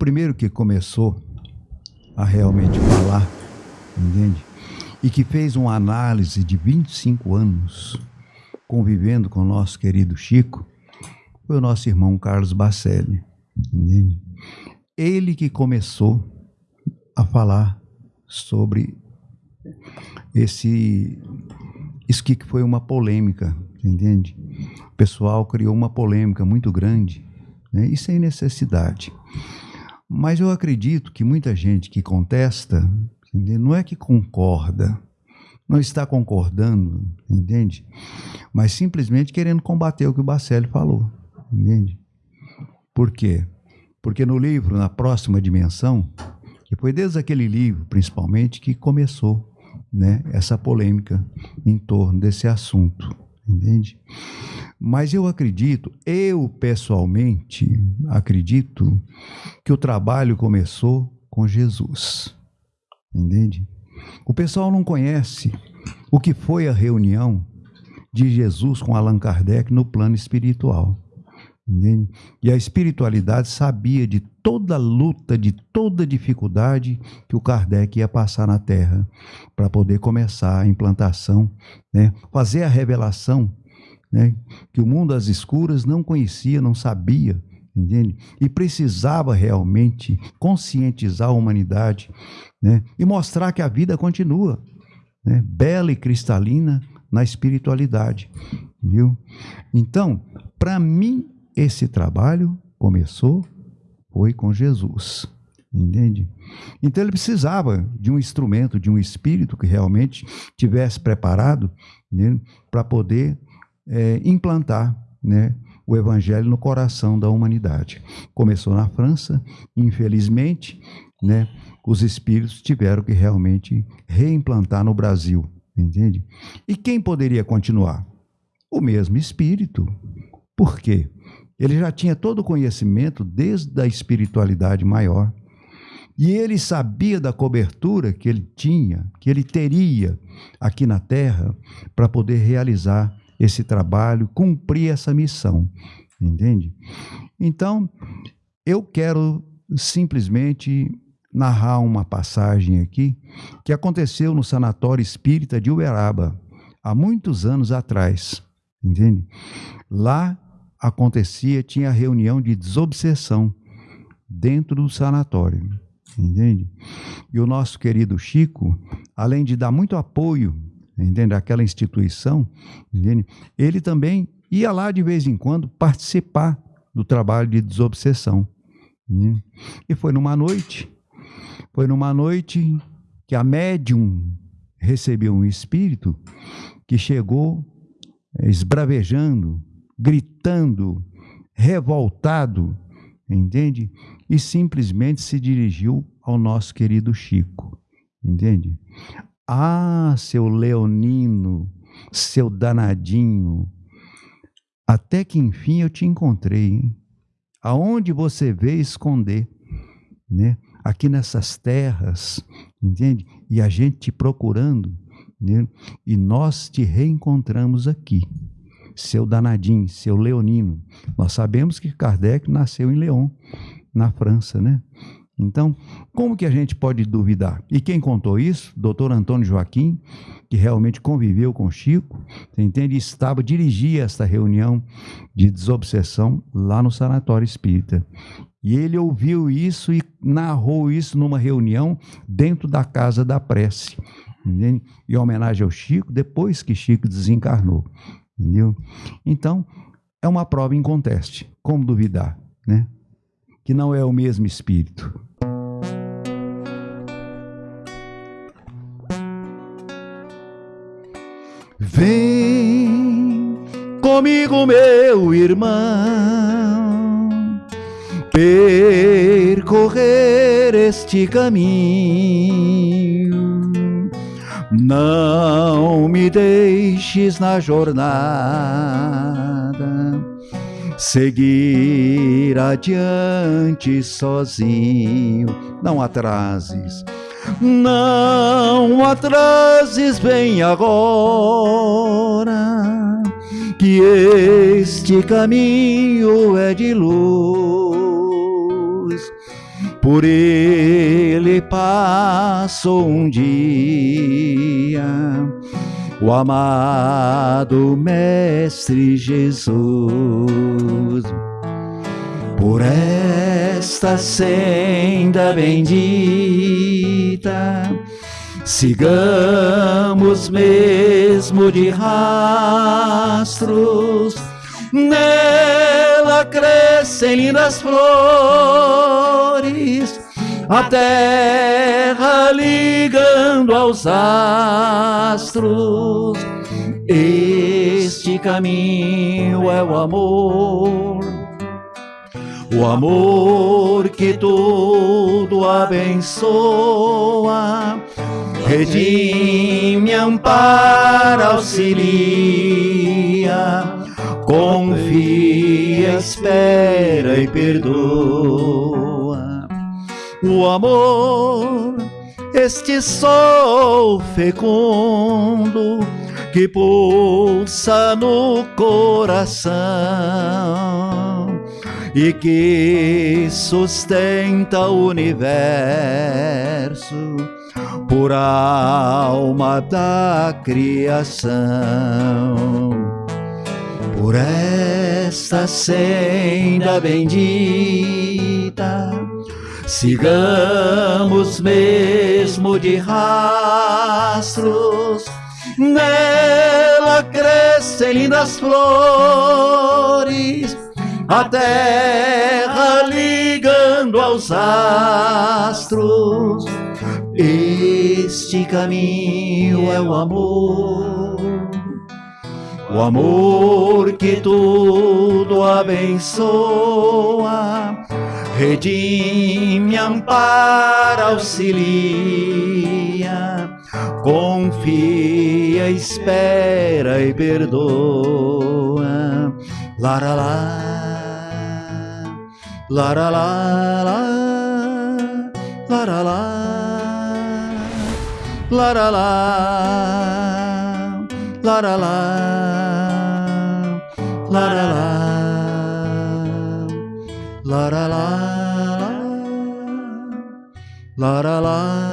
primeiro que começou a realmente falar, entende? E que fez uma análise de 25 anos convivendo com o nosso querido Chico, foi o nosso irmão Carlos Bacelli, entende? Ele que começou a falar sobre esse isso que foi uma polêmica, entende? O pessoal criou uma polêmica muito grande, né? e sem necessidade. Mas eu acredito que muita gente que contesta, não é que concorda, não está concordando, entende? Mas simplesmente querendo combater o que o Bacelli falou, entende? Por quê? Porque no livro, na próxima dimensão, que foi desde aquele livro, principalmente, que começou né, essa polêmica em torno desse assunto, entende? Mas eu acredito, eu pessoalmente acredito que o trabalho começou com Jesus, entende? O pessoal não conhece o que foi a reunião de Jesus com Allan Kardec no plano espiritual. Entende? E a espiritualidade sabia de toda luta, de toda dificuldade que o Kardec ia passar na Terra para poder começar a implantação, né? fazer a revelação né? que o mundo às escuras não conhecia, não sabia, entende? E precisava realmente conscientizar a humanidade né? e mostrar que a vida continua, né? bela e cristalina na espiritualidade, viu? Então, para mim esse trabalho começou foi com Jesus. Entende? Então ele precisava de um instrumento, de um espírito que realmente tivesse preparado né, para poder é, implantar né, o evangelho no coração da humanidade. Começou na França, infelizmente, né, os espíritos tiveram que realmente reimplantar no Brasil, entende? E quem poderia continuar? O mesmo espírito. Por quê? Ele já tinha todo o conhecimento desde a espiritualidade maior. E ele sabia da cobertura que ele tinha, que ele teria aqui na terra para poder realizar esse trabalho, cumprir essa missão. Entende? Então, eu quero simplesmente narrar uma passagem aqui que aconteceu no Sanatório Espírita de Uberaba, há muitos anos atrás. Entende? Lá acontecia, tinha reunião de desobsessão dentro do sanatório, entende? E o nosso querido Chico, além de dar muito apoio, entende, àquela instituição, entende? Ele também ia lá de vez em quando participar do trabalho de desobsessão. Entende? E foi numa noite, foi numa noite que a médium recebeu um espírito que chegou eh, esbravejando, gritando, revoltado, entende? E simplesmente se dirigiu ao nosso querido Chico, entende? Ah, seu leonino, seu danadinho, até que enfim eu te encontrei, hein? Aonde você veio esconder, né? Aqui nessas terras, entende? E a gente te procurando, né? E nós te reencontramos aqui seu danadinho, seu leonino. Nós sabemos que Kardec nasceu em León, na França, né? Então, como que a gente pode duvidar? E quem contou isso? Doutor Antônio Joaquim, que realmente conviveu com Chico, você entende? Estava, dirigia esta reunião de desobsessão lá no Sanatório Espírita. E ele ouviu isso e narrou isso numa reunião dentro da Casa da Prece, entende? em homenagem ao Chico, depois que Chico desencarnou. Entendeu? Então, é uma prova em conteste. Como duvidar, né? Que não é o mesmo espírito. Vem comigo, meu irmão, percorrer este caminho. Não me deixes na jornada, seguir adiante sozinho. Não atrases, não atrases, vem agora, que este caminho é de luz por ele passou um dia o amado Mestre Jesus. Por esta senda bendita, sigamos mesmo de rastros, nela crescem lindas flores. A terra ligando aos astros. Este caminho é o amor, o amor que tudo abençoa, redime, ampara, auxilia, confia, espera e perdoa. O amor, este sol fecundo que pulsa no coração e que sustenta o universo por alma da criação. Por esta senda bendita Sigamos mesmo de rastros, nela crescem lindas flores, a terra ligando aos astros. Este caminho é o amor, o amor que tudo abençoa redime, ampara, auxilia, confia, espera e perdoa. La la la la. La la la. La la la. La la la. La la la. La la la. La la la.